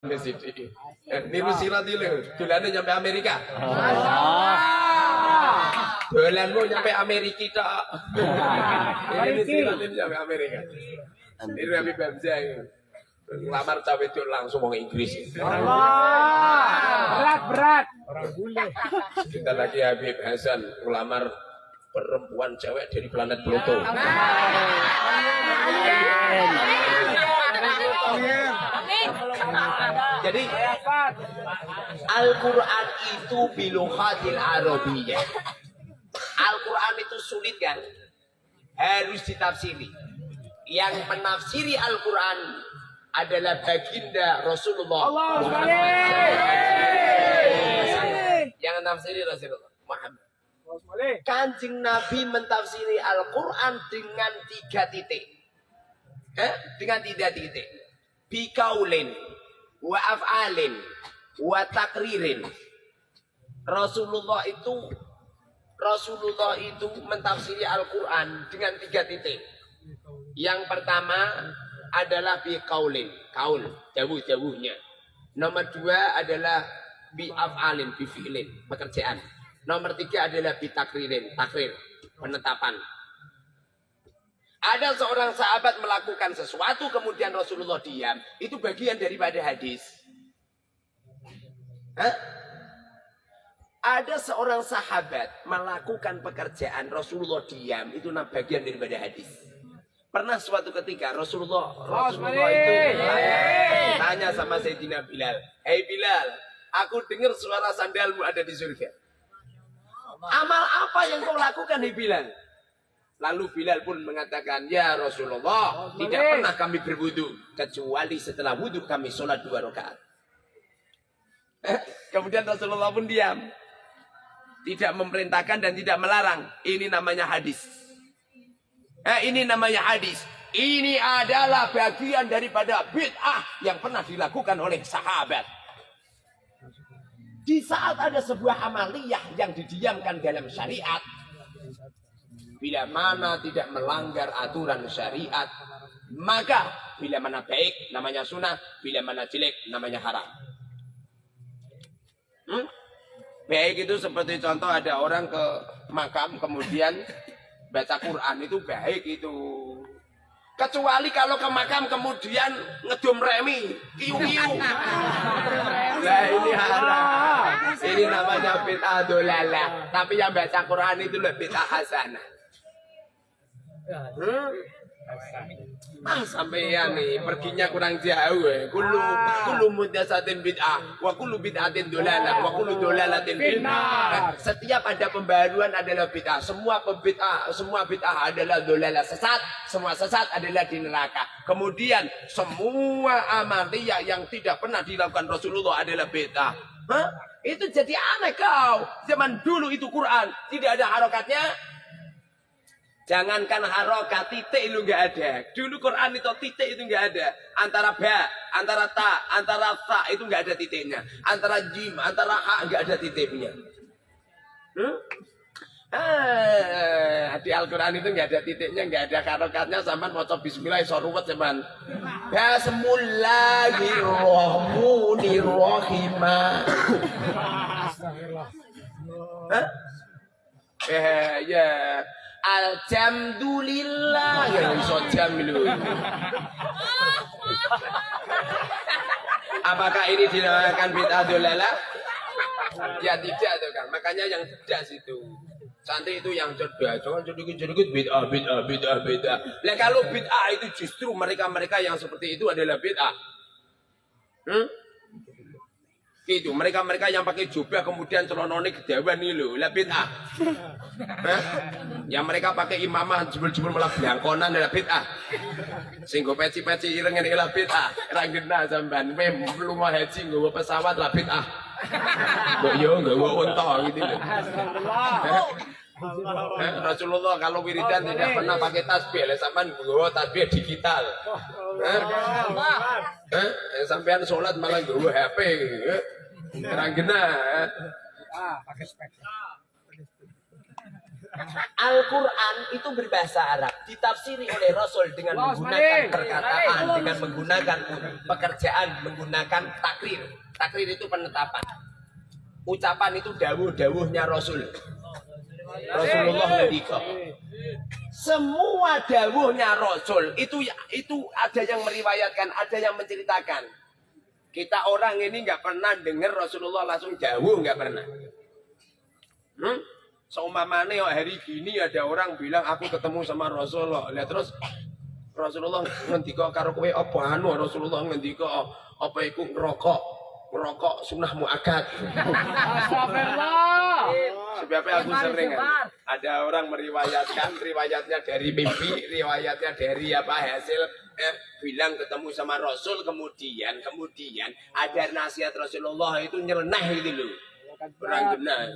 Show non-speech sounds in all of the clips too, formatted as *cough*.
Sithik. Eh, Niru sirat iki lho, dolane nyampe Amerika. Dolanmu nyampe Amerika tok. *laughs* Ini sirat ini nyampe Amerika. Niru Habib Hamzah. Ngelamar cawe itu langsung wong Inggris. Berat, berat. Kita lagi Habib Hasan ngelamar perempuan cewek dari planet Pluto. Jadi Al-Quran itu biluhatil Arabiyah. Al-Quran itu sulit kan? Harus ditafsiri. Yang menafsiri Al-Quran adalah baginda Rasulullah. Allah Yang menafsiri Rasulullah Muhammad. Kanjeng Nabi mentafsiri Al-Quran dengan tiga titik. Eh? Dengan tiga titik. Bikaulin, wa af'alin, wa takririn. Rasulullah itu Rasulullah itu mentafsiri Al-Quran dengan tiga titik. Yang pertama adalah bikaulin, kaul, jauh-jauhnya. Nomor dua adalah bi af'alin, bi fi'lin, pekerjaan. Nomor tiga adalah bitakririn, takrir, penetapan. Ada seorang sahabat melakukan sesuatu kemudian Rasulullah diam. Itu bagian daripada hadis. Hah? Ada seorang sahabat melakukan pekerjaan Rasulullah diam. Itu bagian daripada hadis. Pernah suatu ketika Rasulullah Rasulullah itu tanya, tanya sama Sayyidina Bilal. Hei Bilal, aku dengar suara sandalmu ada di surga. Amal apa yang kau lakukan di Bilal? Lalu Bilal pun mengatakan, Ya Rasulullah, tidak pernah kami berwudu kecuali setelah wudu kami sholat dua rakaat. Eh, Kemudian Rasulullah pun diam. Tidak memerintahkan dan tidak melarang. Ini namanya hadis. Eh, ini namanya hadis. Ini adalah bagian daripada bid'ah yang pernah dilakukan oleh sahabat. Di saat ada sebuah amaliyah yang didiamkan dalam syariat, bila mana tidak melanggar aturan syariat, maka bila mana baik namanya sunnah, bila mana jelek namanya haram. Hmm? Baik itu seperti contoh ada orang ke makam kemudian baca Quran itu baik itu. Kecuali kalau ke makam kemudian ngedum remi, kiu-kiu. Nah ini haram. Ini namanya bid'ah dolalah. Tapi yang baca Quran itu lebih bid'ah hasanah. Hmm? Ah sampeyan nih perginya kurang jauh ya. Kullu kullu mudasatin bid'ah wa kullu bid'atin dolalah wa kullu dolalatin bid'ah. Setiap ada pembaruan adalah bid'ah. Semua pembid'ah, semua bid'ah adalah dolalah sesat, semua sesat adalah di neraka. Kemudian semua amaliyah yang tidak pernah dilakukan Rasulullah adalah bid'ah. Hah? Itu jadi aneh kau. Zaman dulu itu Quran tidak ada harokatnya, Jangankan harokat, titik itu nggak ada. Dulu Quran itu titik itu nggak ada. Antara ba, antara ta, antara ta itu nggak ada titiknya. Antara jim, antara ha nggak ada titiknya. Hmm? Ah, di Al-Quran itu nggak ada titiknya, nggak ada harokatnya. Zaman mau Bismillah, so ruwet zaman. Bismillahirrahmanirrahim. Hah? Eh, ya. Alhamdulillah ya iso jam lho. Apakah ini dinamakan bid'ah dolalah? Ya tidak tuh kan. Makanya yang cerdas itu. Santri itu yang cerdas. Jangan sedikit-sedikit bid'ah, bid'ah, bid'ah, bid'ah. Nah kalau bid'ah itu justru mereka-mereka yang seperti itu adalah bid'ah. Hmm? Itu mereka-mereka yang pakai jubah kemudian celonone kedewan nih loh, lah bid'ah. Yang mereka pakai imamah jebul-jebul malah belangkonan adalah bid'ah. Singgo peci-peci ireng ini lah bid'ah. Genah sampean, kowe lunga haji nggawa pesawat lah bid'ah. Mbok yo nggawa unta gitu loh. Eh, Rasulullah kalau wiridan tidak pernah pakai tasbih, lah sampean nggawa tasbih digital. Eh? Eh, sampean sholat malah nggawa HP. Eh? Eh? Ah, pakai spek. Al-Quran itu berbahasa Arab, ditafsiri oleh Rasul dengan menggunakan perkataan, dengan menggunakan pekerjaan, menggunakan takrir. Takrir itu penetapan. Ucapan itu dawuh-dawuhnya Rasul. Rasulullah ngendika. Semua dawuhnya Rasul itu itu ada yang meriwayatkan, ada yang menceritakan. Kita orang ini nggak pernah dengar Rasulullah langsung jauh nggak pernah. Hmm? Seumpamane so, hari gini ada orang bilang aku ketemu sama Rasulullah. Lihat terus Rasulullah ngendika karo kowe apa anu Rasulullah ngendika apa iku ngerokok ngerokok sunnah muakat. Astagfirullah. Sebabnya aku sering ada orang meriwayatkan riwayatnya dari mimpi, riwayatnya dari apa hasil eh, bilang ketemu sama Rasul kemudian kemudian ada nasihat Rasulullah itu nyeleneh itu loh. Orang benar.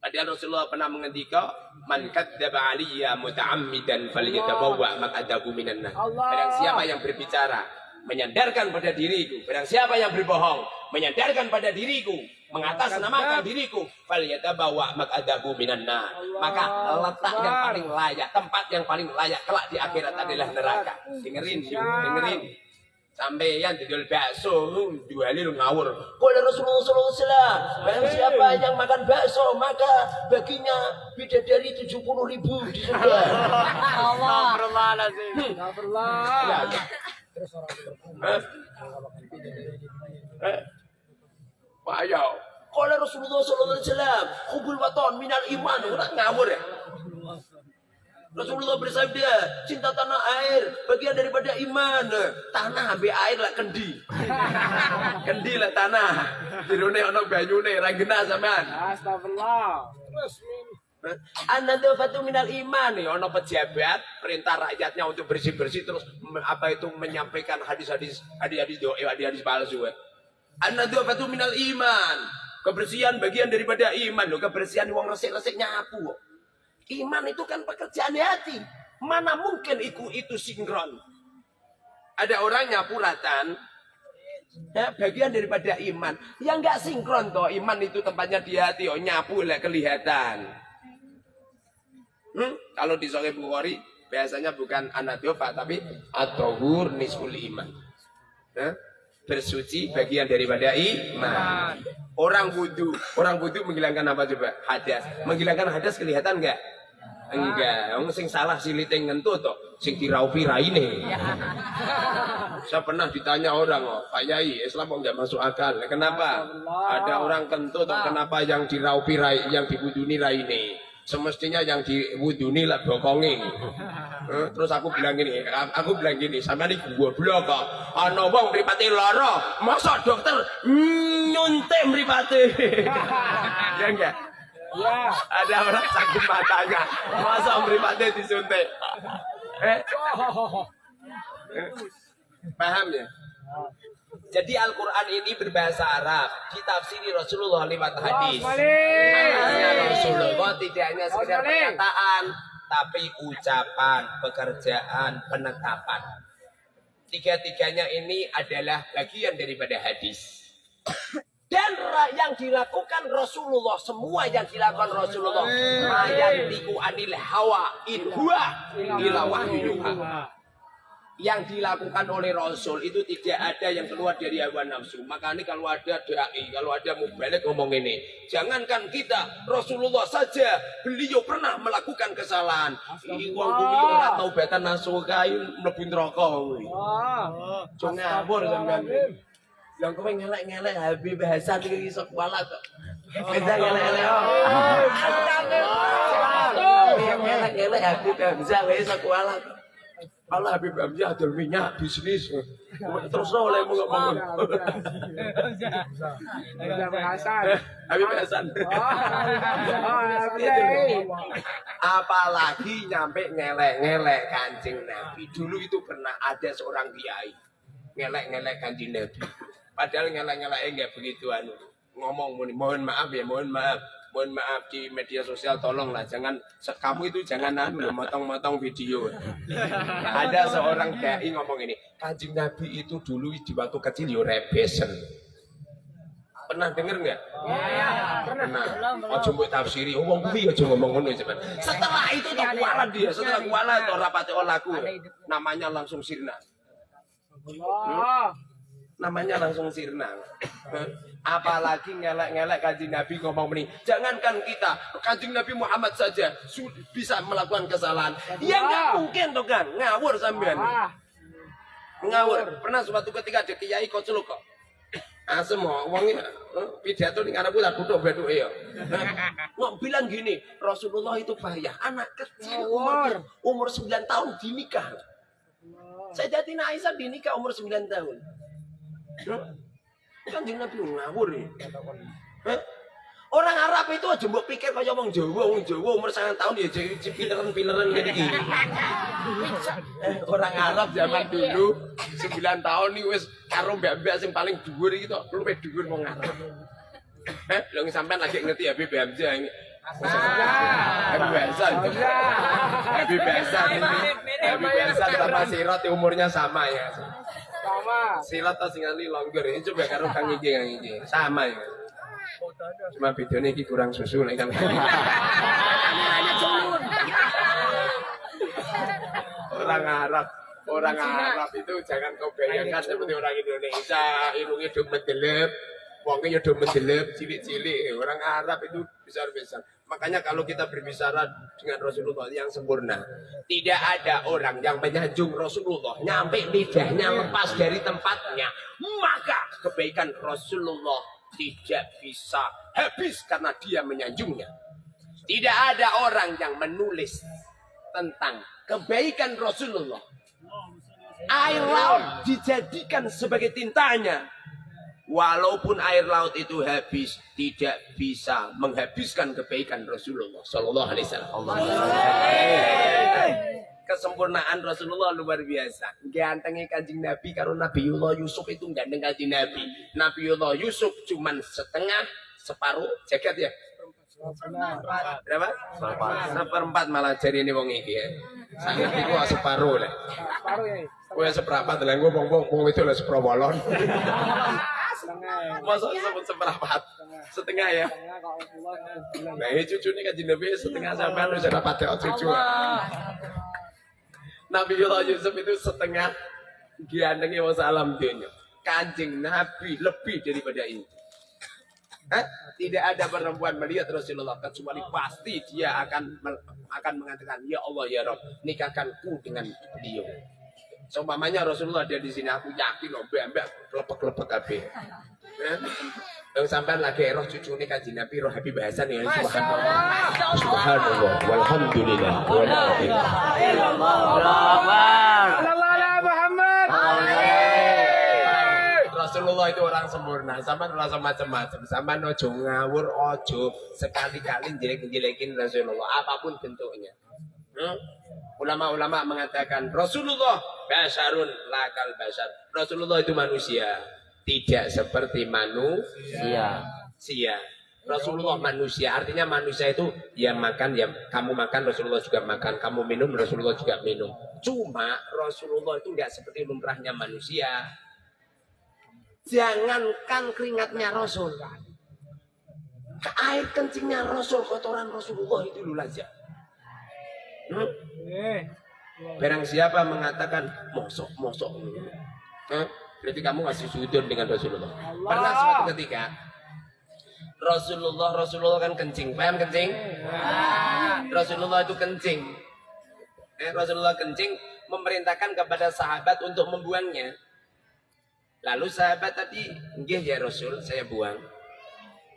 Padahal Rasulullah pernah mengendika, "Man kadzdzaba 'alayya muta'ammidan falyatabawwa maq'adahu minan nar." Barang siapa yang berbicara menyandarkan pada diriku, barang siapa yang berbohong menyandarkan pada diriku, mengatasnamakan diriku, falyatabawwa maq'adahu minan nar. Maka letak yang paling layak, tempat yang paling layak kelak di akhirat adalah neraka. Dengerin, dengerin. Sampai yang didol bakso dua hari ngawur. Kalau Rasulullah SAW barang siapa yang makan bakso maka baginya bidadari tujuh puluh ribu di surga. Allah. Astagfirullah Payau. Kalau Rasulullah SAW, kubul waton minal iman, udah ngawur ya. Rasulullah bersabda, cinta tanah air bagian daripada iman. Tanah ambil air lah kendi. *laughs* kendi lah tanah. Jirune ono banyune ra genah sampean. Astagfirullah. An-nadzafatu minal iman nih ono pejabat perintah rakyatnya untuk bersih-bersih terus apa itu menyampaikan hadis-hadis hadis-hadis doa hadis-hadis palsu. An-nadzafatu minal iman. Kebersihan bagian daripada iman loh, kebersihan wong resik-resik nyapu. Iman itu kan pekerjaan hati. Mana mungkin itu itu sinkron. Ada orang nyapu ratan, ya, bagian daripada iman. Yang nggak sinkron toh, iman itu tempatnya di hati, oh nyapu lah kelihatan. Hmm? Kalau di Sahih Bukhari biasanya bukan anadova tapi atohur nisful iman. Bersuci bagian daripada iman. Orang wudhu, orang wudhu menghilangkan apa coba? Hadas. Menghilangkan hadas kelihatan enggak? Enggak, wong sing salah silite ngentut to, sing diraupi raine. *laughs* Saya pernah ditanya orang, oh, Pak Yai, Islam kok enggak masuk akal. Kenapa? Ada orang kentut, oh, kenapa yang diraupi rai, yang dibuduni raine? Semestinya yang diwuduni lah bokongi. *laughs* Terus aku bilang gini, aku bilang gini, sama ini goblok kok. Ana wong mripate lara, masa dokter nyuntik mripate. *laughs* ya enggak? Ya. Ada orang sakit matanya, masa mripate disuntik. Eh? Eh? Paham ya? Jadi Al-Quran ini berbahasa Arab, ditafsiri Rasulullah lewat hadis. Hadisnya Rasulullah tidak hanya sekedar perkataan, tapi ucapan, pekerjaan, penetapan. Tiga-tiganya ini adalah bagian daripada hadis. Dan yang dilakukan Rasulullah, semua yang dilakukan Rasulullah, mayantiku anil hawa in huwa ila wahyu yang dilakukan oleh Rasul itu tidak ada yang keluar dari hawa nafsu. Makanya kalau ada dai, kalau ada mubalik ngomong ini, jangankan kita, Rasulullah saja, beliau pernah melakukan kesalahan. Ini wong bumi ora tau betan nasuh kayu mlebu neraka kuwi. Cuma ngawur sampean. Yang kowe ngelek-ngelek Habib Hasan iki iso kuala kok. Beda ngelek-ngelek. Ngelek-ngelek Habib Hasan iso kuala kok. Allah Habib Hamzah ada minyak bisnis. Terus oleh mau ngomong. Habib Hasan. *laughs* Apalagi nyampe ngelek-ngelek kancing Nabi. Dulu itu pernah ada seorang kiai ngelek-ngelek kancing Nabi. Padahal ngelek-ngelek enggak begitu anu. Ngomong mohon maaf ya, mohon maaf mohon maaf di media sosial tolonglah jangan kamu itu jangan anu motong-motong video. *laughs* ada seorang dai ngomong ini, Kanjeng Nabi itu dulu di waktu kecil yo rebesen. Pernah denger nggak? Iya. Pernah. Ojo mbok tafsiri, wong kuwi aja ngomong ngono cuman. Setelah itu tuh kualat dia, setelah kualat tuh rapati olaku. Namanya langsung sirna. Allah. namanya langsung sirna. Apalagi ngelek-ngelek kanjeng Nabi ngomong ini. Jangankan kita, kanjeng Nabi Muhammad saja bisa melakukan kesalahan. Ya nggak mungkin tuh kan, ngawur sampean. Ah. Ngawur. Pernah suatu ketika ada kiai kocluk kok. Asem mau wong eh, pidato ning anakku tak duduk beduk ya. Mau bilang gini, Rasulullah itu bahaya. Anak kecil umur, umur 9 tahun dinikah. Sayyidatina Aisyah dinikah umur 9 tahun. Kan Nabi ngawur ya. Hah? Orang Arab itu aja mbok pikir kaya wong Jawa, wong Jawa umur 9 tahun ya jadi pileran-pileran ngene iki. Eh, Orang Arab zaman dulu 9 tahun nih wis karo mbak-mbak sing paling dhuwur iki tok, luwih dhuwur wong Arab. Eh, lho sampean lagi ngerti Habib Hamzah ini. Habib Hamzah. Habib Hamzah. Habib Hamzah sama Sirot umurnya sama ya. Silat tas ngali longgar ini coba karo kang iki kang iki. Sama ya. Cuma bedanya iki kurang susu nek kan. orang Arab orang Arab itu jangan kau bayangkan seperti orang Indonesia hidungnya do mendelep wongnya do mendelep cilik-cilik orang Arab itu besar-besar makanya kalau kita berbicara dengan Rasulullah yang sempurna tidak ada orang yang menyanjung Rasulullah nyampe lidahnya lepas dari tempatnya maka kebaikan Rasulullah tidak bisa habis karena dia menyanjungnya tidak ada orang yang menulis tentang kebaikan Rasulullah. Air laut dijadikan sebagai tintanya. Walaupun air laut itu habis, tidak bisa menghabiskan kebaikan Rasulullah Sallallahu Alaihi Wasallam. Kesempurnaan Rasulullah luar biasa. Gantengnya kanjeng Nabi karo Nabiullah Yusuf itu ganteng kanjeng Nabi. Nabiullah Yusuf cuman setengah, separuh, jagat ya. Berapa? Seperempat malah jadi ini wong iki ya. Sangat iku separuh lah. Paruh ya. Kowe seperempat lah gua wong wong wong itu lah. Setengah. Masa sebut seperempat? Setengah ya. Setengah kalau Allah. Nah, ini cucu ini kan Nabi setengah sampai lu sudah pakai cucu. Nabi Yusuf itu setengah giandengnya wong salam dunia. Kanjeng Nabi lebih daripada ini. Hah? Tidak ada perempuan melihat Rasulullah kecuali pasti dia akan akan mengatakan ya Allah ya Rob nikahkanku dengan beliau. Seumpamanya Rasulullah ada di sini aku yakin loh mbak mbak lepek lepek kabeh. Ya. Yang sampai lagi roh cucu ini kaji Nabi roh Habib Hasan ya subhanallah. Subhanallah walhamdulillah wala Muhammad. Rasulullah itu orang sempurna, sama rasa macam-macam, sama ojo ngawur, ojo sekali-kali jelek-jelekin Rasulullah, apa pun bentuknya. Hmm? Ulama-ulama mengatakan Rasulullah basarun lakal basar. Rasulullah itu manusia, tidak seperti manusia. Sia. Rasulullah manusia, artinya manusia itu ya makan, ya kamu makan, Rasulullah juga makan, kamu minum, Rasulullah juga minum. Cuma Rasulullah itu nggak seperti lumrahnya manusia. Jangankan keringatnya Rasul. Air kencingnya Rasul, kotoran Rasulullah itu dulu aja. Hmm? Eh. Barang siapa mengatakan mosok, mosok. Hmm? Berarti kamu masih sudut dengan Rasulullah. Pernah suatu ketika Rasulullah Rasulullah kan kencing, paham kencing? Rasulullah itu kencing. Eh, Rasulullah kencing memerintahkan kepada sahabat untuk membuangnya. Lalu sahabat tadi, nggih ya Rasul, saya buang.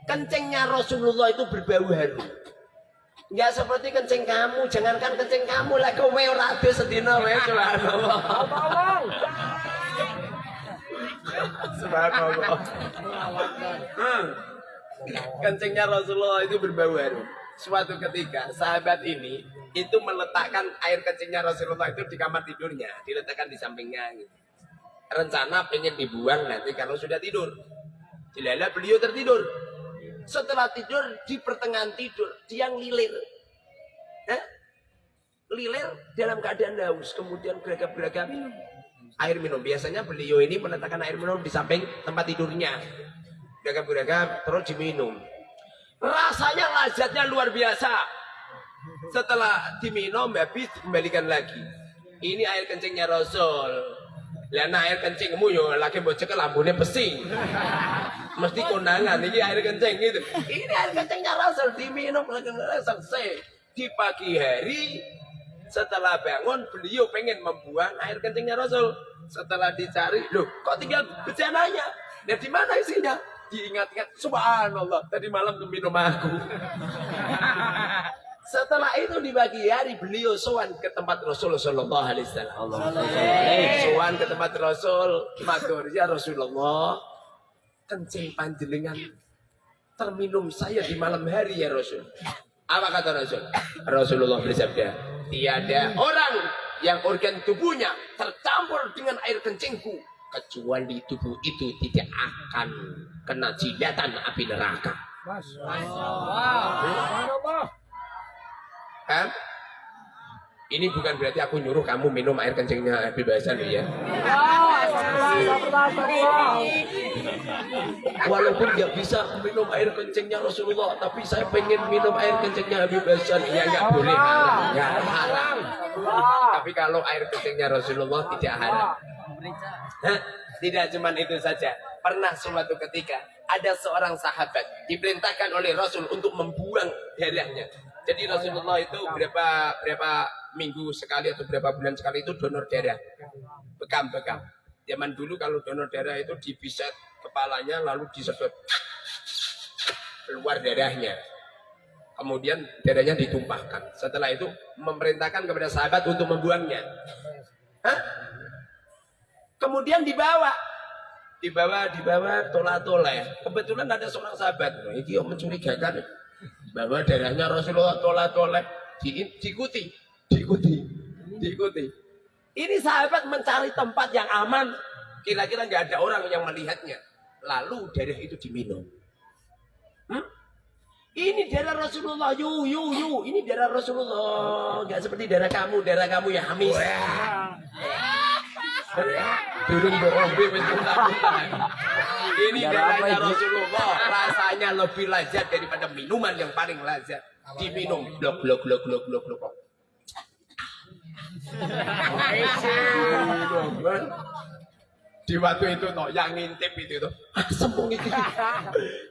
Kencingnya Rasulullah itu berbau harum. Enggak seperti kencing kamu, jangankan kencing kamu lah kowe ora ade sedina wae subhanallah. Tolong. Subhanallah. Hmm. Kencingnya Rasulullah itu berbau harum. Suatu ketika sahabat ini itu meletakkan air kencingnya Rasulullah itu di kamar tidurnya, diletakkan di sampingnya. gitu. Rencana pengen dibuang nanti kalau sudah tidur. Dilala beliau tertidur. Setelah tidur di pertengahan tidur dia ngelilir. Eh? Lilir dalam keadaan haus, kemudian beragam-beragam air minum. Biasanya beliau ini meletakkan air minum di samping tempat tidurnya. beragam-beragam terus diminum. Rasanya lazatnya luar biasa. Setelah diminum habis dikembalikan lagi. Ini air kencingnya Rasul. Lah air kencingmu yo lagi bocah lambune pesing. Mesti kondangan ini air kencing gitu. Ini air kencingnya Rasul diminum lagi selesai. Di pagi hari setelah bangun beliau pengen membuang air kencingnya Rasul. Setelah dicari, loh kok tinggal bejananya? Ya di mana isinya? Diingat-ingat, subhanallah, tadi malam tuh minum aku. *laughs* Setelah itu di pagi hari beliau sowan ke tempat Rasul Sallallahu Alaihi Wasallam. Sowan ke tempat Rasul, matur ya Rasulullah, kencing panjenengan terminum saya di malam hari ya Rasul. Apa kata Rasul? Rasulullah bersabda, tiada orang yang organ tubuhnya tercampur dengan air kencingku kecuali tubuh itu tidak akan kena jilatan api neraka. Kan? Ini bukan berarti aku nyuruh kamu minum air kencingnya Habib Hasan ya. Walaupun nggak bisa minum air kencingnya Rasulullah, tapi saya pengen minum air kencingnya Habib Hasan. Ya nggak boleh nggak haram. Tapi kalau air kencingnya Rasulullah tidak haram. Tidak cuma itu saja. Pernah suatu ketika ada seorang sahabat diperintahkan oleh Rasul untuk membuang darahnya. Jadi Rasulullah itu berapa berapa minggu sekali atau berapa bulan sekali itu donor darah. Bekam-bekam. Zaman dulu kalau donor darah itu dipiset kepalanya lalu disedot keluar darahnya. Kemudian darahnya ditumpahkan. Setelah itu memerintahkan kepada sahabat untuk membuangnya. Hah? Kemudian dibawa dibawa dibawa tola tola ya. Kebetulan ada seorang sahabat, ini mencurigakan bahwa darahnya Rasulullah tola tola di, diikuti, diikuti, diikuti. Ini sahabat mencari tempat yang aman, kira-kira nggak ada orang yang melihatnya. Lalu darah itu diminum. Hmm? Ini darah Rasulullah, yu yu yu. Ini darah Rasulullah, nggak seperti darah kamu, darah kamu ya hamis. Turun berombe Ini darahnya Rasulullah. Rasanya lebih lezat daripada minuman yang paling lezat. Diminum blok blok blok blok blok blok. Di waktu itu no, yang ngintip itu tuh sembung itu.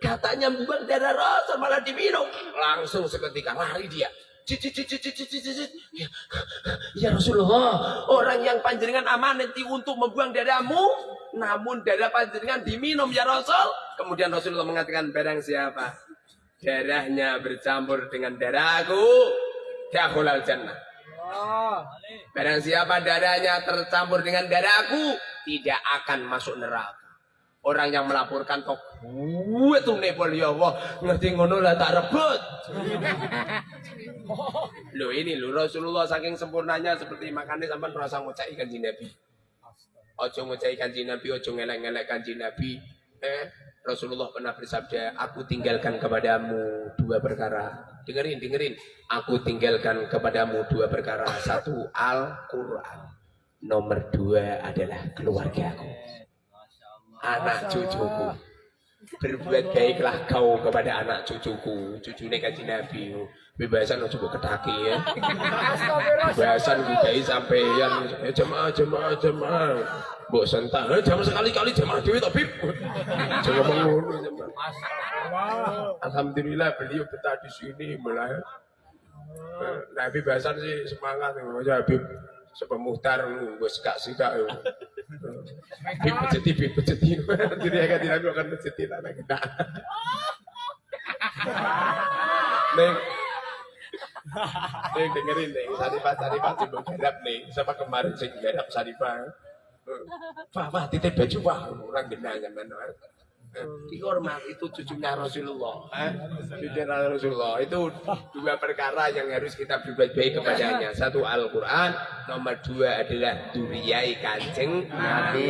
Katanya darah Rasul malah diminum. Langsung seketika lari dia Ya, ya Rasulullah, orang yang panjenengan amanati untuk membuang darahmu, namun darah panjenengan diminum ya Rasul. Kemudian Rasulullah mengatakan, barang siapa darahnya bercampur dengan darahku, dakhulal jannah. Barang siapa darahnya tercampur dengan darahku, tidak akan masuk neraka. Orang yang melaporkan kok gue tuh nepol ya Allah ngerti ngono lah tak rebut. *laughs* Loh ini loh Rasulullah saking sempurnanya seperti makannya sampai merasa ngucai kanji Nabi. Ojo ngucai kanji Nabi, ojo ngelek-ngelek kanji Nabi. Eh, Rasulullah pernah bersabda, aku tinggalkan kepadamu dua perkara. Dengerin, dengerin. Aku tinggalkan kepadamu dua perkara. Satu, Al-Quran. Nomor dua adalah keluargaku anak cucuku. Berbuat baiklah kau kepada anak cucuku. Cucunya kaji Nabi. Bebasan coba ketaki ya. Bebasan sampai yang eh, jemaah jemaah jemaah. Mbok sentak. Eh, jamaah sekali-kali jemaah dewi tapi jangan mengono Alhamdulillah beliau betah di sini mulai. Nabi Basan sih semangat ya Habib sebab muhtar wis gak Dipeceti dipeceti. Jadi akan tidak akan peceti tanah kita. Neng. Neng dengerin neng. Sarifah Sarifah coba garap nih. Siapa kemarin sing garap Sarifah. Wah, wah, titip baju wah, orang genangan mana dihormat itu cucunya Rasulullah. Eh? cucunya Rasulullah. Itu dua perkara yang harus kita berbuat baik kepadanya. Satu Al-Quran. Nomor dua adalah duriyai kancing. Nabi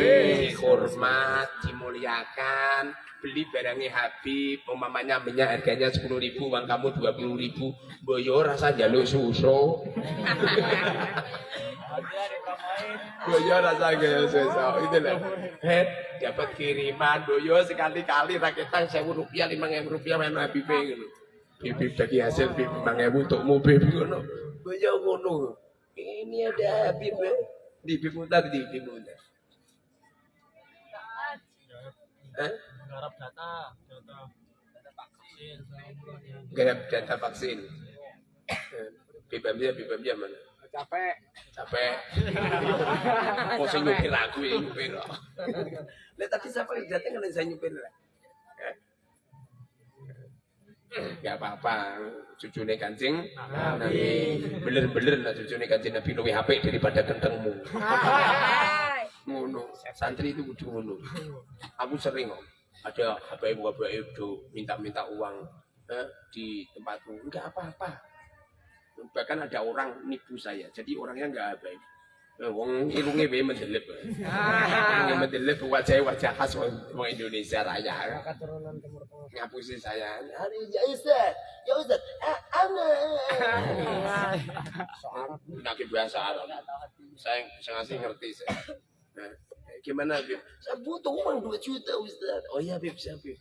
dihormat dimuliakan beli barangnya Habib umpamanya minyak harganya sepuluh ribu uang kamu dua puluh ribu boyo rasa jaluk susu boyo rasa gaya susu itu lah dapat kiriman boyo sekali kali-kali rakitan sewu rupiah lima ribu rupiah mana Habib ngono. Bibib bagi hasil bibib lima ribu untuk mobil ngono. Boyo ngono. Ini ada Habib. Bibib mutar di Bibib mutar. Hah? Garap data, data vaksin. Garap data vaksin. Bibamnya bibamnya mana? Capek. Capek. *laughs* Kok saya nyupir aku ya nyupir. Lah tadi siapa yang datang kan saya nyupir lah. Gak apa-apa, cucunya kancing Nabi. Bener-bener lah cucunya kancing Nabi lebih HP daripada kentengmu. Ngono, santri itu kudu ngono. Aku sering kok ada ibu HP itu minta-minta uang eh, di tempatku. Enggak apa-apa. Bahkan ada orang nipu saya, jadi orangnya enggak baik. Eh, Wong irunge wae mendelep. Irunge mendelep wajah wajah khas wong wong Indonesia raya. Keturunan Timur Tengah. Ngapusi saya. Hari ya Ustaz, ya Ustaz. Ah, ana. *laughs* Nak bahasa Arab. Saya saya ngasih ngerti saya. Gimana Bib? Saya butuh uang 2 juta Ustaz. Oh iya Bib, siap Bib.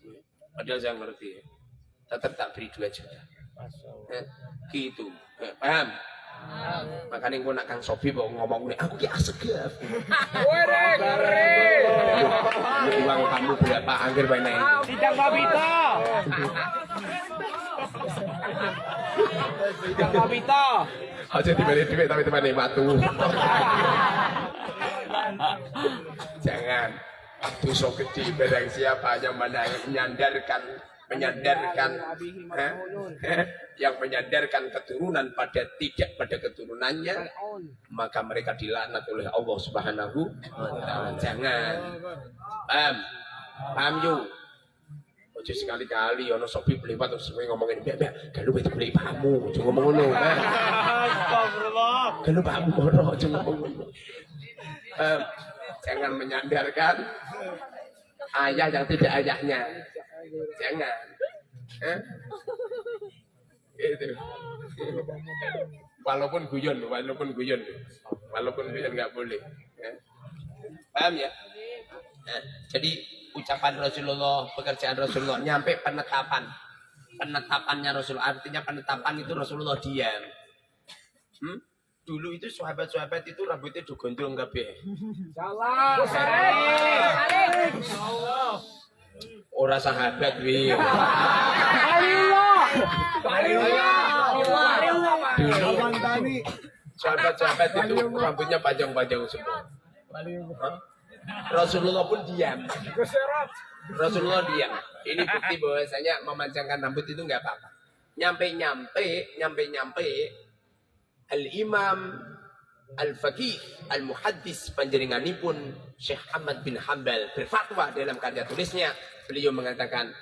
Padahal saya ngerti. Tetap tak beri 2 juta. Eh, gitu. Eh, paham? Makanya gue nak Kang Sofi bawa ngomong ini, aku ki asegaf. Wede, keren. Lu uang kamu berapa angger banyak? Tidak Babita. Tidak Babita. Aja duit tapi teman batu. *laughs* *laughs* Jangan. Dosa gede barang siapa yang menyandarkan menyandarkan eh, eh, yang menyandarkan keturunan pada tidak pada keturunannya maka mereka dilaknat oleh Allah Subhanahu wa taala. Jangan. Paham? Paham yuk? Ojo sekali-kali ono sopi belipat terus kowe ngomongin biar biar kalau itu beli pamu, ojo ngomong ngono. Astagfirullah. Kalau pamu moro ojo ngomong ngono. Paham? Jangan menyandarkan ayah yang tidak ayahnya. Jangan. Eh? Itu. Walaupun guyon, walaupun guyon, walaupun guyon nggak boleh. Eh? Paham ya? Jadi ucapan Rasulullah, pekerjaan Rasulullah, nyampe penetapan. Penetapannya Rasulullah, artinya penetapan itu Rasulullah diam. Hmm? Dulu itu sahabat-sahabat itu rambutnya digondrong kabeh. Salah. Ora sahabat wi. Alillah. Dulu Abang Tani. sahabat-sahabat itu rambutnya panjang-panjang semua. Hah? Rasulullah pun diam. Rasulullah diam. Ini bukti bahwasanya memanjangkan rambut itu nggak apa-apa. Nyampe-nyampe, nyampe-nyampe Al-Imam Al-Faqih Al-Muhaddis panjenenganipun Syekh Ahmad bin Hambal berfatwa dalam karya tulisnya beliau mengatakan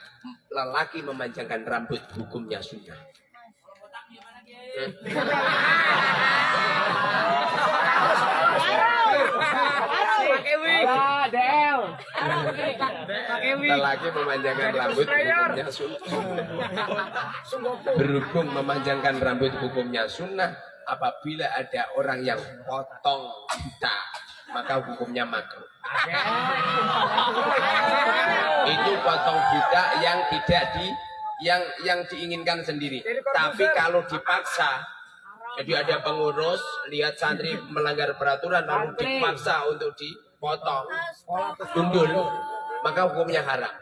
lelaki memanjangkan rambut hukumnya sunnah. Lelaki memanjangkan rambut hukumnya sunnah. Berhubung memanjangkan rambut hukumnya sunnah, apabila ada orang yang potong buta, maka hukumnya makruh. Itu potong buta yang tidak di yang yang diinginkan sendiri. Tapi kalau dipaksa, jadi ada pengurus lihat santri melanggar peraturan lalu dipaksa untuk dipotong, gundul, maka hukumnya haram.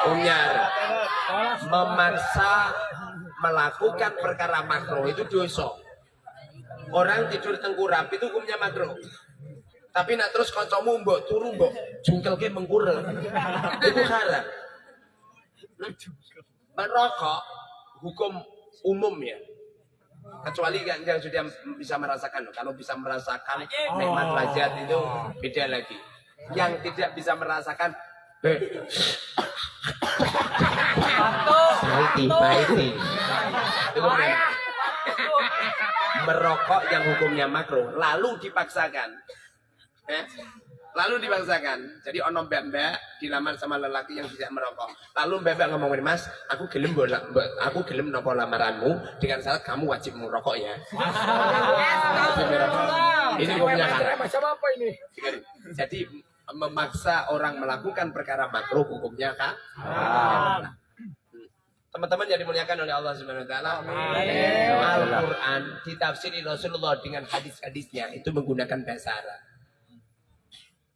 Hukumnya haram. Memaksa melakukan perkara makruh itu dosa. Orang tidur tengkurap itu hukumnya makruh. Tapi nak terus kancamu mbok turu mbok jungkelke mengkurel. Itu haram. Merokok hukum umum ya. Kecuali yang, yang sudah bisa merasakan. Kalau bisa merasakan nikmat lezat itu beda lagi. Yang tidak bisa merasakan eh, Itu benar. *laughs* Merokok yang hukumnya makruh, lalu dipaksakan. Eh, Lalu dipaksakan. Jadi ono mbak-mbak dilamar sama lelaki yang tidak merokok. Lalu mbak-mbak ngomongin, "Mas, aku gelem bola, aku gelem nopo lamaranmu dengan syarat kamu wajib merokok ya." Ini hukumnya. Macam apa ini? Jadi memaksa orang melakukan perkara makruh hukumnya kan? Teman-teman yang dimuliakan oleh Allah Subhanahu wa taala. Al-Qur'an ditafsiri Rasulullah dengan hadis-hadisnya itu menggunakan bahasa Arab.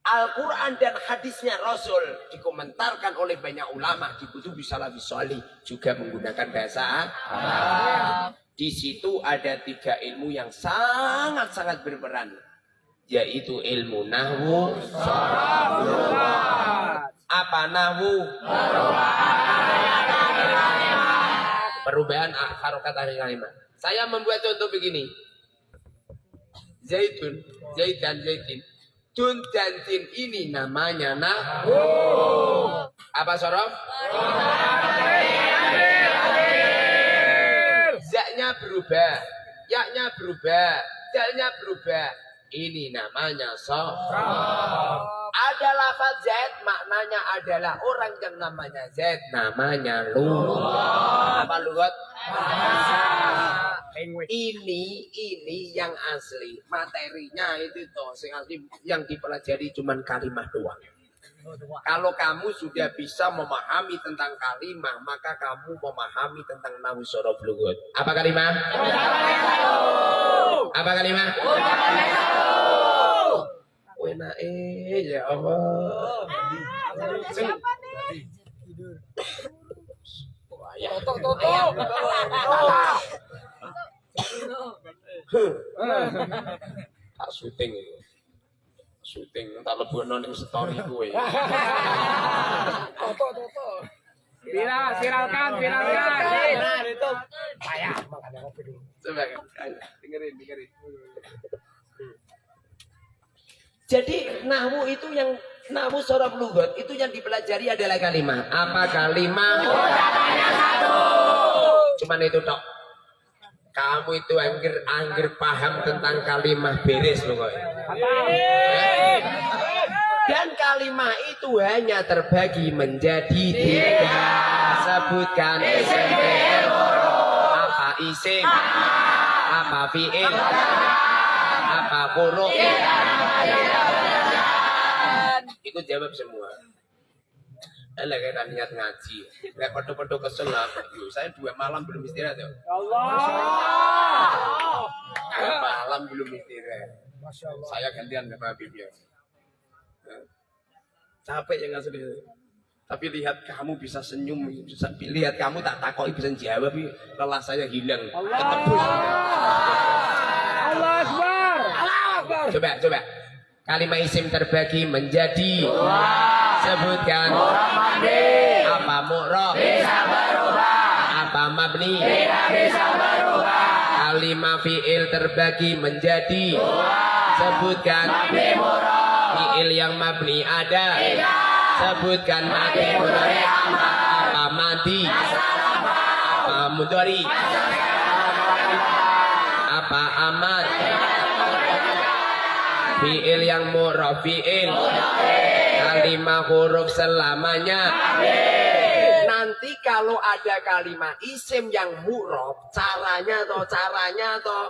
Al-Quran dan hadisnya Rasul dikomentarkan oleh banyak ulama di kutubi salafis solih juga menggunakan bahasa Arab. Di situ ada tiga ilmu yang sangat-sangat berperan, yaitu ilmu nahwu, apa nahwu, perubahan harokat hari kalimat. Saya membuat contoh begini, zaitun, zait dan zaitin. Tun dan tin ini namanya nahwu. Apa sorof? Zaknya berubah, yaknya berubah, dalnya berubah. Ini namanya sorof. Ada lafaz Z maknanya adalah orang yang namanya Z namanya lu. Apa lugat? Ini ini yang asli materinya itu toh yang dipelajari cuman kalimat doang. Kalau kamu sudah bisa memahami tentang kalimah, maka kamu memahami tentang nahu sorof lugut. Apa kalimah? Apa kalimah? Enak eh ya Allah. Toto, toto. tak syuting itu syuting tak lebono ning story gue *laughs* Toto, toto. Viral, viralkan, viralkan. Viral, itu. Payah, makanya kopi dulu. coba kan dengerin dengerin jadi nahwu itu yang nahwu sorof lugot itu yang dipelajari adalah kalimat apa kalimat cuman itu tok kamu itu angger angger paham tentang kalimat beres loh kok. Dan kalimat itu hanya terbagi menjadi tiga. Sebutkan apa isim? Apa fi'il? Apa huruf? Ikut jawab semua Alah kan niat ngaji. Kayak podo-podo kesel lah. Yuk, saya dua malam belum istirahat ya. Allah. Dua malam belum istirahat. Masya Allah. Saya gantian sama Habib ya. Capek ya nggak sedih. Tapi lihat kamu bisa senyum, bisa lihat kamu tak takoi bisa jawab, lelah saya hilang. Allah. Ketebus. Allah Akbar. Allah Akbar. Coba, coba. Kalimat isim terbagi menjadi sebutkan apa mu'rob bisa berubah. Apa mabni? Tidak bisa berubah. Kalimat fi'il terbagi menjadi sebutkan. Mabni fi'il yang mabni ada. Sebutkan mabni mudhari apa madi? Apa? Mudhari? Apa? Amat fi'il yang murah fi'il kalimat huruf selamanya. Nanti kalau ada kalimat isim yang murab caranya atau caranya atau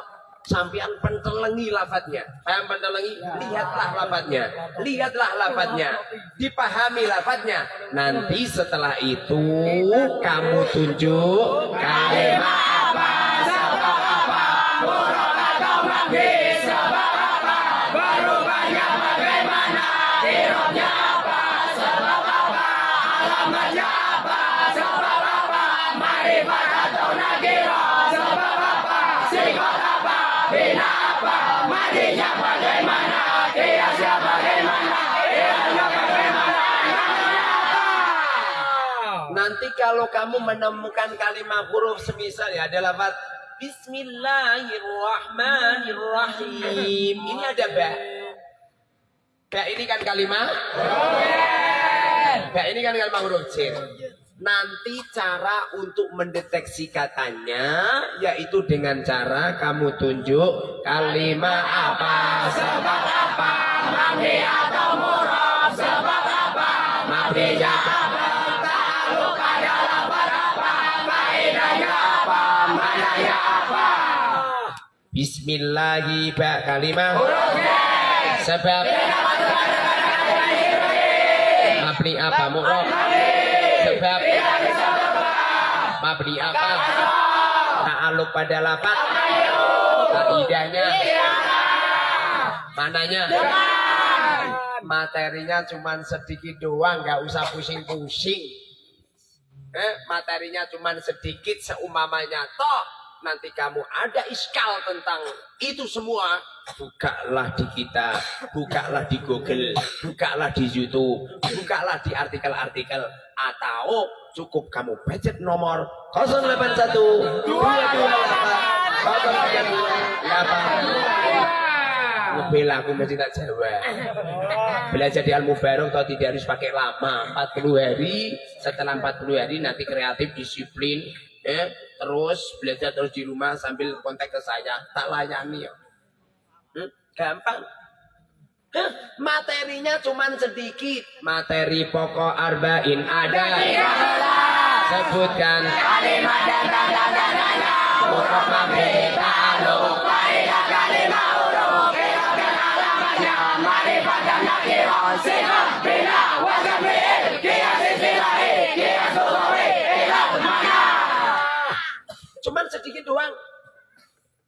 sampean pentelengi lafadznya. Paham pentelengi? Lihatlah lafadznya. Lihatlah lafadznya. Dipahami lafadznya. Nanti setelah itu kamu tunjuk kalimat kalau kamu menemukan kalimat huruf semisal ya ada lafaz Bismillahirrahmanirrahim. Ini ada ba. Ba ini kan kalimat. Ba ini kan kalimat huruf jin. Nanti cara untuk mendeteksi katanya yaitu dengan cara kamu tunjuk kalimat apa sebab apa mabni atau Bismillahi ba kalimah. Sebab mabni apa mu'rab? Sebab mabni apa? Ta'aluk pada lafaz. Kaidahnya. Mananya? Materinya cuman sedikit doang, nggak usah pusing-pusing. Eh, materinya cuman sedikit seumpamanya toh nanti kamu ada iskal tentang itu semua bukalah di kita bukalah di Google bukalah di YouTube bukalah di artikel-artikel atau cukup kamu pencet nomor 081 228 Ngebela aku mesti tak jawab. Belajar di Al Mubarok atau tidak harus pakai lama. 40 hari Setelah 40 hari nanti kreatif disiplin eh, Terus belajar terus di rumah sambil kontak ke saya Tak layani ya Hmm, Gampang Hah, Materinya cuman sedikit Materi pokok arba'in ada Sebutkan bina Ilah Cuman sedikit doang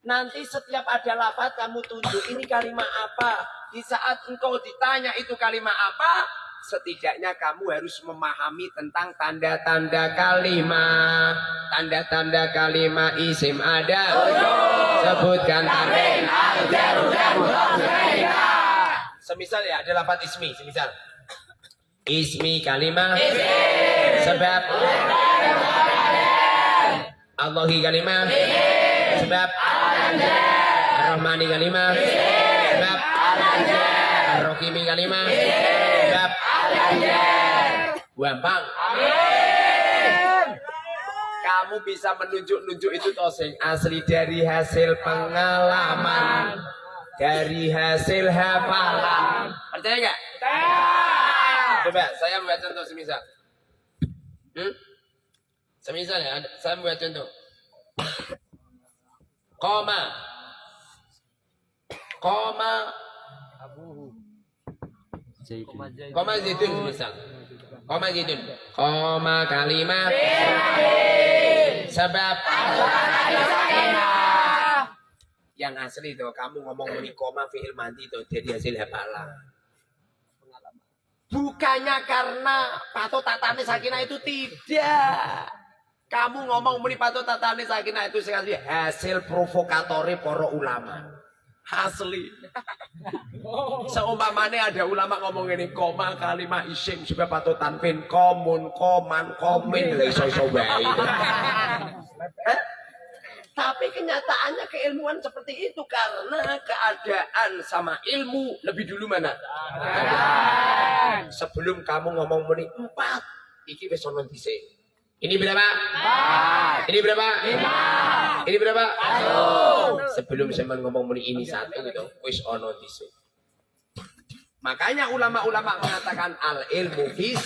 Nanti setiap ada lafaz kamu tunjuk ini kalimat apa. Di saat engkau ditanya itu kalimat apa, setidaknya kamu harus memahami tentang tanda-tanda kalimat. Tanda-tanda kalimat isim ada. Sebutkan tanda. Semisal ya ada lafaz ismi, semisal. Ismi kalimat. Sebab Allahi kalimat. Sebab Ar-Rahmani kalimah Sebab Ar-Rahimi kalimah Sebab Gampang Kamu bisa menunjuk-nunjuk itu tosing Asli dari hasil pengalaman. Dari hasil hafalan. Percaya nggak? Coba saya buat contoh semisal hmm? Semisal ya, ada- saya buat contoh Koma. Koma. Koma zaitun misal. Koma zaitun. Koma kalimat. Sebab. Yang asli itu kamu ngomong ini koma fi'il mandi itu jadi hasil hafalan. Bukannya karena pato tatane sakinah itu tidak. Kamu ngomong muni pato tatane sakinah itu sekali hasil provokatori para ulama. Asli. *laughs* Seumpamanya ada ulama ngomong ini koma kalimat isim sebab pato tanpin komun koman komin lah iso iso bae. *laughs* *laughs* Eh? Tapi kenyataannya keilmuan seperti itu karena keadaan sama ilmu lebih dulu mana? Sebelum kamu ngomong muni empat, iki wis ono dhisik. Ini berapa? Ini berapa? Ini berapa? Sebelum saya ngomong muni ini satu gitu, wis ono dhisik. Makanya ulama-ulama mengatakan al ilmu fis.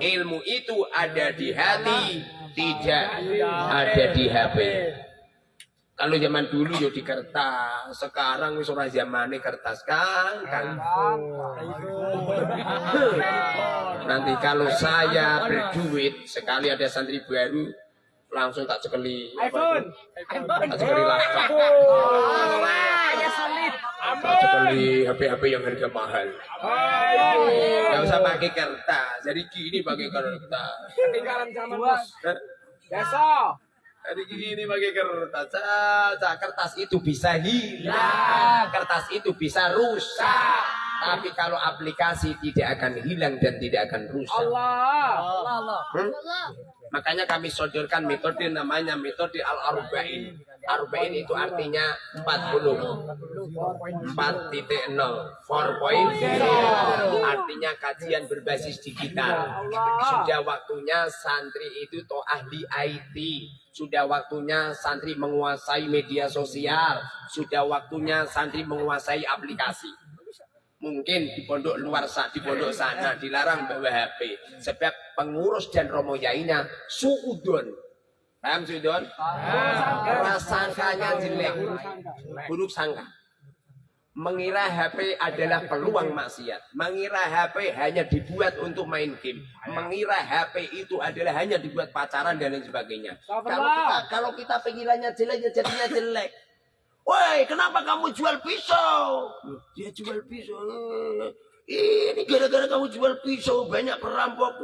Ilmu itu ada di hati, tidak ada di HP. Kalau zaman dulu yo di kertas, sekarang wis ora zamane kertas kan. kan. Nanti kalau saya berduit sekali ada santri baru langsung tak cekeli itu? tak cekeli laptop tak cekeli HP-HP yang harga mahal nggak usah pakai kertas jadi gini pakai kertas Ketinggalan zaman bos. Besok. Jadi gini pakai kertas saja. Kertas itu bisa hilang. Kertas itu bisa rusak. Tapi kalau aplikasi tidak akan hilang dan tidak akan rusak. Allah. Hmm? Makanya kami sodorkan metode namanya metode al-arba'in. Arba'in itu artinya 40. 4.0. 4.0. Artinya kajian berbasis digital. Sudah waktunya santri itu toh ahli IT. Sudah waktunya santri menguasai media sosial. Sudah waktunya santri menguasai aplikasi. Mungkin di pondok luar sa- di pondok sana dilarang bawa HP sebab pengurus dan romoyainya suudon Paham Sudon? Prasangkanya jelek. Buruk sangka. Mengira HP adalah peluang maksiat. Mengira HP hanya dibuat untuk main game. Mengira HP itu adalah hanya dibuat pacaran dan lain sebagainya. Kalau kita, kalau kita pengirannya jelek, ya jadinya jelek. Woi, kenapa kamu jual pisau? Dia jual pisau. Ini gara-gara kamu jual pisau banyak perampok.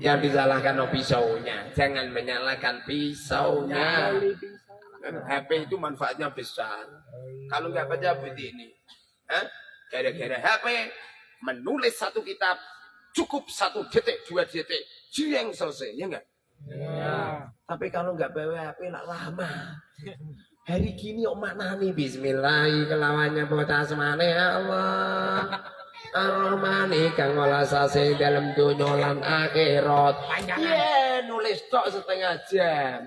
Yang disalahkan no pisaunya, jangan menyalahkan pisaunya. HP itu manfaatnya besar. Kalau nggak baca begini, Hah? gara-gara HP menulis satu kitab cukup satu detik, dua detik, yang selesai, ya enggak? Tapi kalau nggak bawa HP nak lama. Hari gini mana nih Bismillah kelawannya bocah semane ya Allah. Ar-Rahmani kang welasase dalam dunya lan akhirat. Iya, nulis tok setengah jam.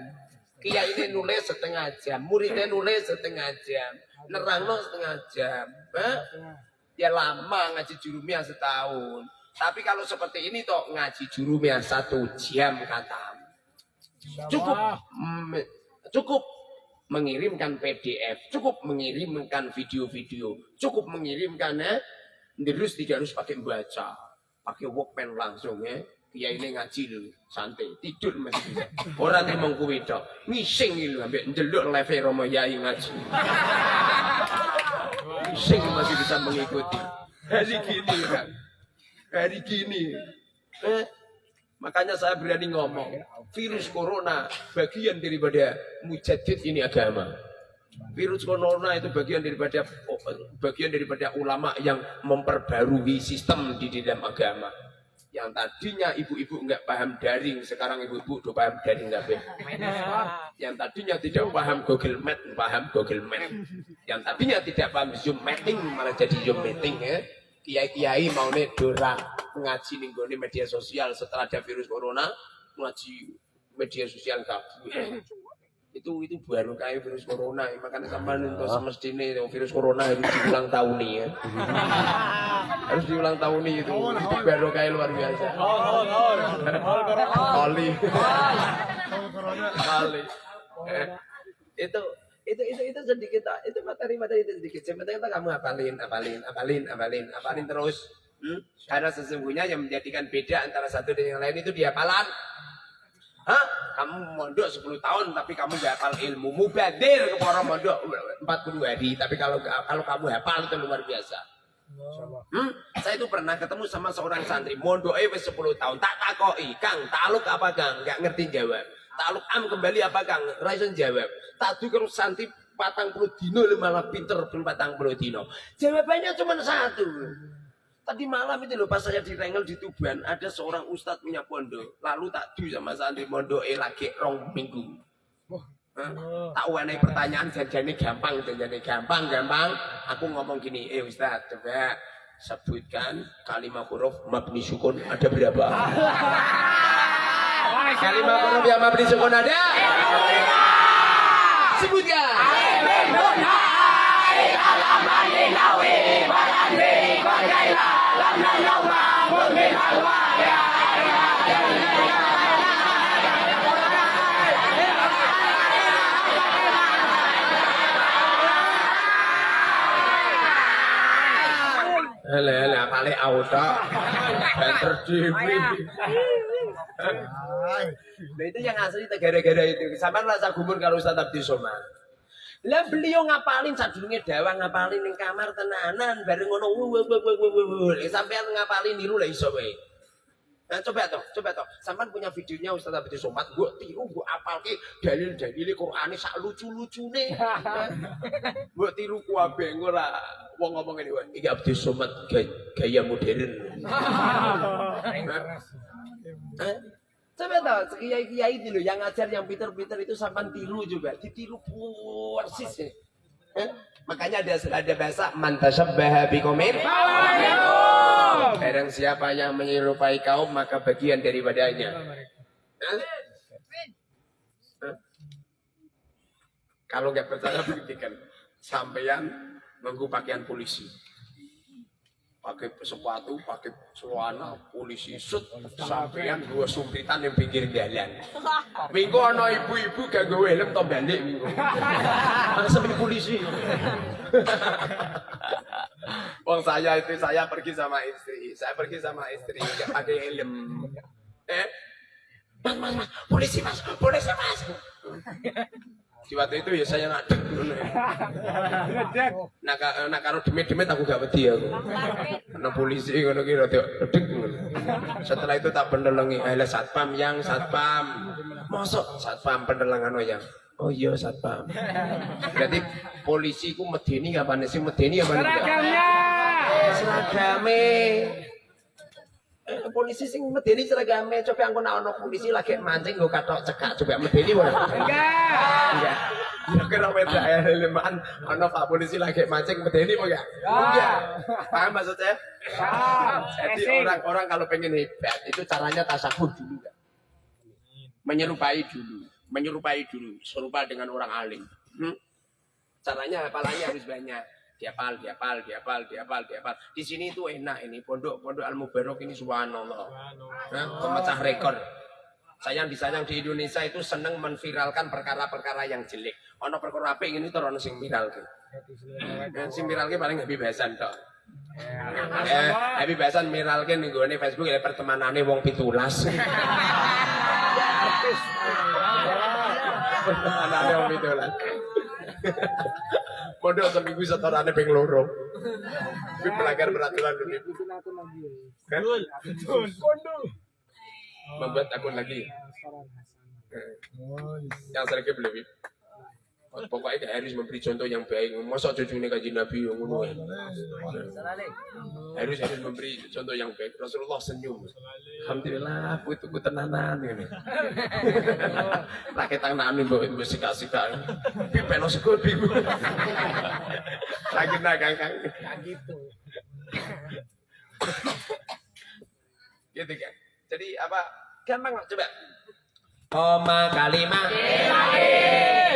Kiai ini nulis setengah jam, muridnya nulis setengah jam, nerangno setengah jam. Hah? Ya lama ngaji jurumia setahun. Tapi kalau seperti ini toh ngaji jurumia satu jam kata. Cukup cukup mengirimkan PDF, cukup mengirimkan video-video, cukup mengirimkan ya. Terus tidak harus pakai baca, pakai walkman langsung ya. Dia ini ngaji dulu, santai, tidur masih bisa. Orang yang mau kuwi tok, ngising itu ambek ndelok live Romo Yai ngaji. Ngising masih bisa mengikuti. Hari gini kan, hari gini. Eh, makanya saya berani ngomong, virus corona bagian daripada mujadid ini agama. Virus corona itu bagian daripada bagian daripada ulama yang memperbarui sistem di dalam agama. Yang tadinya ibu-ibu nggak paham daring, sekarang ibu-ibu udah paham daring nggak Yang tadinya tidak paham Google Meet, paham Google Meet. Yang tadinya tidak paham Zoom meeting, malah jadi Zoom meeting ya. Kiai-kiai mau nih dora ngaji nih media sosial setelah ada virus corona, ngaji media sosial kabur itu itu baru kayak virus corona makanya sampai untuk semestinya itu virus corona harus diulang tahun nih ya. *laughs* Harus diulang tahun nih itu itu baru kayak luar biasa. Kali kali Eh, itu itu itu itu sedikit itu materi materi itu sedikit. Sebenarnya kita kamu apalin apalin apalin apalin apalin terus. Hmm? karena sesungguhnya yang menjadikan beda antara satu dan yang lain itu dia hafalan Hah? Kamu mondok 10 tahun tapi kamu gak hafal ilmu. Mubadir ke orang mondok 40 hari. Tapi kalau kalau kamu hafal itu luar biasa. Hmm? Saya itu pernah ketemu sama seorang santri mondok eh 10 tahun. Tak takoi, Kang, taluk apa Kang? Gak ngerti jawab. Taluk am kembali apa Kang? Raison jawab. Tak kalau santri patang puluh dino malah pinter pun patang puluh dino. Jawabannya cuma satu. Tadi malam itu loh pas saya di Rengel di Tuban ada seorang ustadz punya pondok. Lalu tak du sama santri pondok eh lagi rong minggu. Hah? Tak wanai pertanyaan jadi gampang, jadi gampang, gampang. Aku ngomong gini, eh ustadz coba sebutkan kalimat huruf mabni sukun ada berapa? kalimat huruf yang mabni sukun ada? Sebutkan. Hele. Nah itu yang asli gara-gara itu. Sampai rasa gumun kalau Ustaz Abdi Somad. Lah beliau ngapalin sadurunge dawang ngapalin ning kamar tenanan bareng ngono. Sampean ngapalin niru lah iso wae. Nah coba toh, coba toh. Sampean punya videonya Ustaz Abdi Somad, gua tiru gua apalke dalil-dalil Qur'ane sak lucu-lucune. *laughs* Gua tiru ku abe ora wong ngomong ngene wae. Iki Abdi Somad gaya modern. *laughs* Coba tahu, kiai-kiai itu loh yang ngajar yang pinter-pinter itu sampan tiru juga, ditiru persis ya. Eh? Makanya ada ada bahasa mantasabbaha biqaumin Barang siapa yang menyerupai kaum maka bagian daripadanya. Eh? Eh? Kalau nggak percaya buktikan sampeyan nunggu pakaian polisi. Pakai sepatu, pakai celana, polisi sut, sampean dua sumpitan yang pinggir jalan. *laughs* Minggu ana ibu-ibu gak gue helm to balik minggu. *laughs* Seperti polisi. *laughs* Wong saya itu saya pergi sama istri, saya pergi sama istri gak pakai helm. Eh, mas, mas, mas, polisi mas, polisi mas. Di waktu itu ya saya ngadeg ngono ya. Nah, ka- nah karo demit-demit aku gak wedi aku. Ana polisi ngono ki rada edeg ngono. Setelah itu tak pendelengi, eh satpam yang satpam. Mosok satpam pendelengan yang. Oh iya satpam. Berarti polisi ku medeni kapan sih medeni kapan? Seragamnya. Seragame. Eh, polisi sing medeni seragame coba aku nak ono polisi lagi mancing gue katok cekak coba medeni ora. Enggak. Enggak. Ya kira beda ya leman ono Pak polisi lagi mancing medeni apa enggak? Enggak. Paham maksud saya? Paham. Jadi orang-orang kalau pengen hebat itu caranya tasawuf dulu kan. Menyerupai dulu, menyerupai dulu, serupa dengan orang alim. Hmm? Caranya hafalannya harus banyak. Diapal, diapal, diapal, diapal, diapal. Di sini itu enak ini pondok-pondok Al Mubarok ini subhanallah. Nah, pemecah rekor. Sayang disayang di Indonesia itu seneng menviralkan perkara-perkara yang jelek. Ono perkara apa ini terus sing viral ke. Sing viral ke paling Habib Hasan tok. Eh, Habib Hasan viral ke ning gone Facebook ya pertemanane wong pitulas. *laughs* pertemanane wong pitulas. Pondok seminggu setorane ping loro. Kuwi pelanggar peraturan dulu. Kan? Membuat akun lagi. Eh, Yang sering belum. Pokoknya harus memberi contoh yang baik. Masa cucunya kaji Nabi yang ngono ya? Harus harus memberi contoh yang baik. Rasulullah senyum. Alhamdulillah, aku itu tenanan ini. Rakyat *laughs* tangan ini bawa ibu sika sika. Pipeno sekol bingung. Lagi nagang kang. gitu. Gitu kan. Jadi apa? Gampang coba. Koma kalimah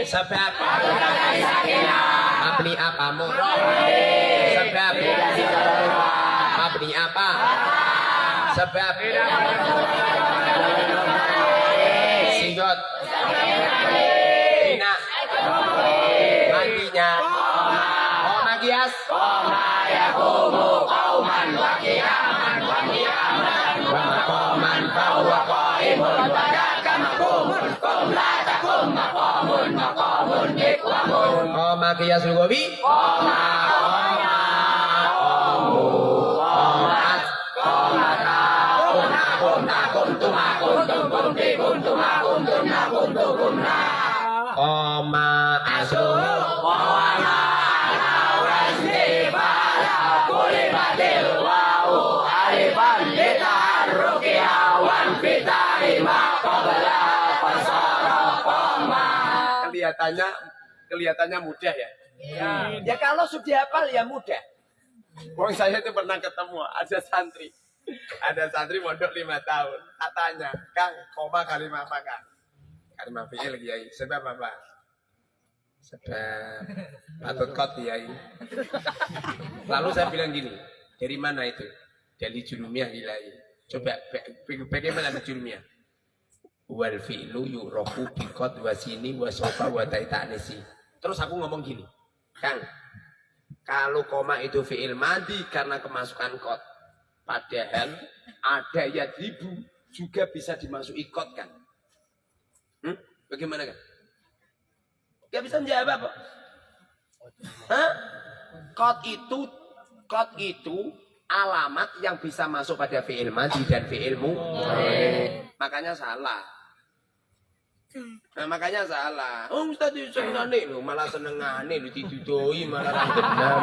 Sebab Mabni apa murah Sebab Mabni apa? Sebab Singgot Bina Mandinya. Koma kias Koma yakumu kauman wakiaman wakiaman Kias lugawi Koma Koma Komu Kelihatannya Kelihatannya mudah ya Ya kalau sudah hafal ya mudah. Wong saya itu pernah ketemu ada santri, ada santri mondok lima tahun. Katanya, Kang, koma kalimat apa Kang? Kalimat fiil kiai. Sebab apa? Sebab patut kot kiai. Lalu saya bilang gini, dari mana itu? Dari jurumiyah ilahi. Coba ba- ba- bagaimana jurumiyah? Wal fi'lu yurofu bikot wasini wasofa wa ta'nisi. Terus aku ngomong gini, Kang, kalau koma itu fi'il madi karena kemasukan kot. Padahal ada ya ribu juga bisa dimasuki kot kan. Hmm? Bagaimana kan? Gak bisa jawab apa? Hah? Kot itu kot itu alamat yang bisa masuk pada fi'il madi dan fi'il mu. Makanya salah. Nah, makanya salah. Oh, Ustaz itu senengane lho, malah senengane lho ditudoi malah ra bener.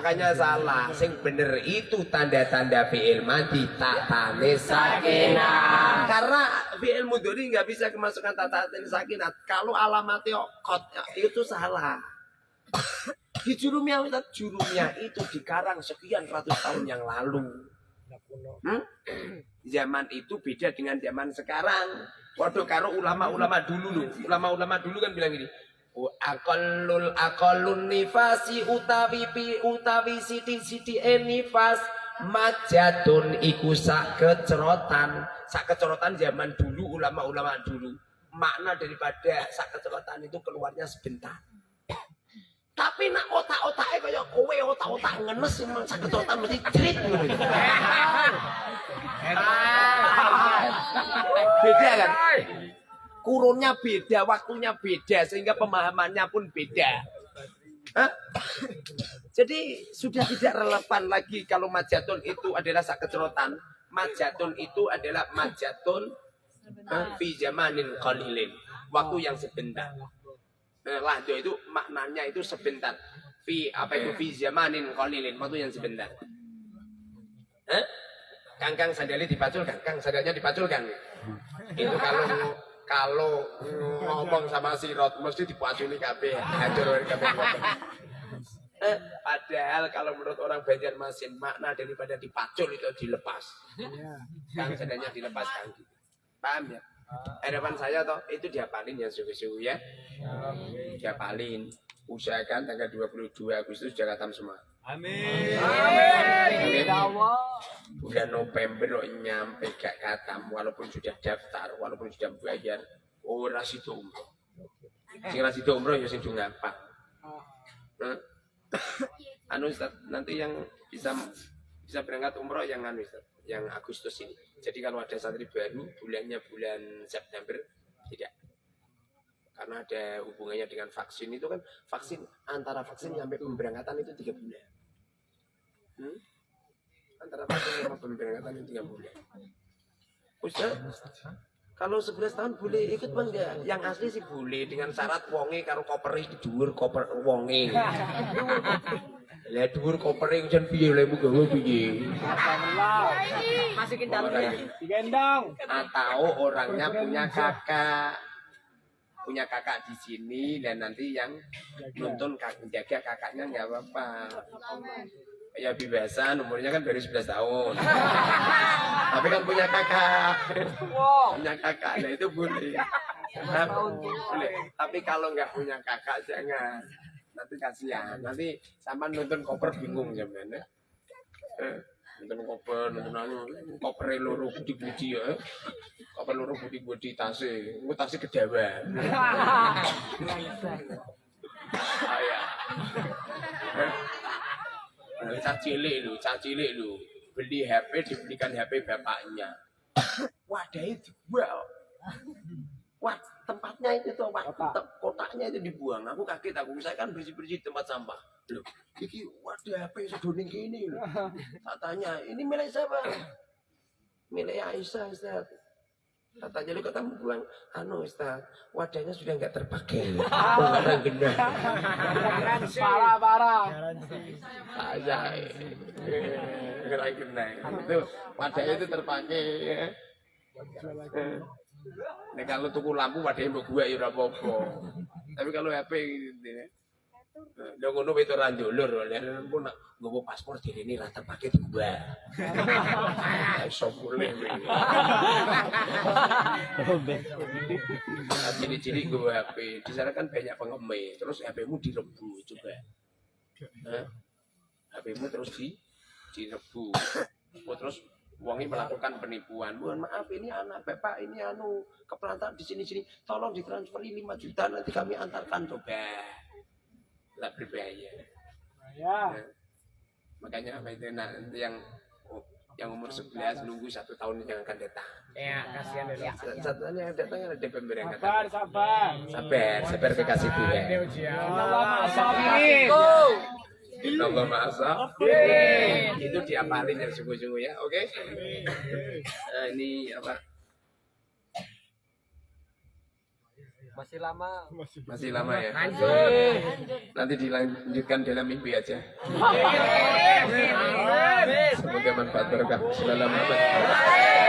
Makanya salah. Sing bener itu tanda-tanda fi'il madi tatane sakinah. Karena fi'il mudhari nggak bisa kemasukan tatane sakinah. Kalau alamatnya kot itu salah. Di jurumnya Ustaz, jurumnya itu dikarang sekian ratus tahun yang lalu. Hmm? Zaman itu beda dengan zaman sekarang. Waduh karo ulama-ulama dulu loh. Ulama-ulama dulu kan bilang gini. Aqallul aqallun nifasi utawi pi utawi siti-siti nifas majadun iku sak kecerotan sak kecerotan zaman dulu ulama-ulama dulu makna daripada sak kecerotan itu keluarnya sebentar tapi nak otak-otaknya kayak kowe otak-otak ngenes emang sak kecerotan mesti ngono. beda kan kurunnya beda waktunya beda sehingga pemahamannya pun beda? Jadi sudah tidak relevan lagi kalau majatun itu adalah sak kecerotan. Majatun itu adalah majatun fi zamanin qalilin. Waktu yang sebentar. Eh, Lahdo itu maknanya itu sebentar. Fi apa itu fi zamanin qalilin, waktu yang sebentar. Eh? Kangkang sandalnya dipaculkan, kang sandalnya dipaculkan. Itu kalau kalau ngomong sama si Rod mesti dipaculi kabeh. Hancur kabeh. Eh, padahal kalau menurut orang Banjarmasin makna daripada dipacul itu dilepas. Kang sandalnya dilepas kang. Paham ya? Harapan saya toh itu diapalin ya suhu-suhu ya. Diapalin. Usahakan tanggal 22 Agustus khatam semua. Amin. Amin. Ya Allah. Bulan November kok nyampe gak khatam walaupun sudah daftar, walaupun sudah bayar. Ora sido umroh. Sing ra sido umroh ya sing do ngapa. Nah, *coughs* anu Ustaz, nanti yang bisa bisa berangkat umroh yang anu yang Agustus ini. Jadi kalau ada santri baru bulannya bulan September tidak. Karena ada hubungannya dengan vaksin itu kan vaksin antara vaksin sampai pemberangkatan itu tiga bulan. Hmm? Antara vaksin sama pemberangkatan itu tiga bulan. Ustaz, kalau 11 tahun boleh ikut bang enggak? Yang asli sih boleh dengan syarat wonge karo koper iki dhuwur koper wonge. *laughs* Ya dhuwur koper iki jan piye lemu gawe piye? Masukin dalam Digendong. Atau orangnya punya kakak. Punya kakak di sini dan nanti yang nonton kakak jaga kakaknya nggak apa-apa. Ya biasa umurnya kan baru 11 tahun. *laughs* Tapi kan punya kakak. Punya kakak nah itu boleh. Nah, boleh. Tapi kalau nggak punya kakak jangan nanti kasihan nanti sama nonton koper bingung ya Eh, nonton koper nonton anu koper loro budi-budi ya koper loro budi-budi tase engko tase kedawan Ayah. Nah, cah cilik lu, cah cilik lu. Beli HP dibelikan HP bapaknya. Wadahnya dibuang. Wah, tempatnya itu tuh, wah, tem- kotaknya itu dibuang. Aku kaget, aku saya kan bersih-bersih tempat sampah. Loh, iki wadah HP sedoning gini. *laughs* Tak tanya, ini milik siapa? Milik Aisyah, Ustaz. Katanya lu ketemu buang, anu Ustaz, wadahnya sudah nggak terpakai. *laughs* Karena genah. Parah, parah. Saya gerak genai itu wadahnya itu terpakai ya. Nek kalau tuku lampu wadahnya mbok gua ya ora apa-apa. Tapi kalau HP ya. Lha ngono itu ora ndulur, lha pun nak nggowo paspor ini ra terpakai di gua. *laughs* Iso boleh. Nah, Ciri-ciri gue HP, di sana kan banyak pengemis, terus HP-mu direbu coba. Hah? HP-mu terus di direbu. Oh, terus uangnya melakukan penipuan. Mohon maaf ini anak bapak ini anu kepelantar di sini sini. Tolong ditransferi 5 juta nanti kami antarkan coba. Lah berbahaya. Ya. Nah, makanya apa itu nah, yang yang umur 11 nunggu satu tahun yang akan datang. Ya, kasihan ya. Satu tahun yang datang ada pemberangkatan. Sabar, sabar. Sabar, sabar kekasih Ini Tuhan. Ujian. Allah maha Itu diapalin yang sungguh-sungguh ya, oke? Nah, ini apa? Masih lama. Masih lama ya? Lanjut. Nanti dilanjutkan dalam mimpi aja. Amin. Semoga manfaat berkah. Assalamualaikum.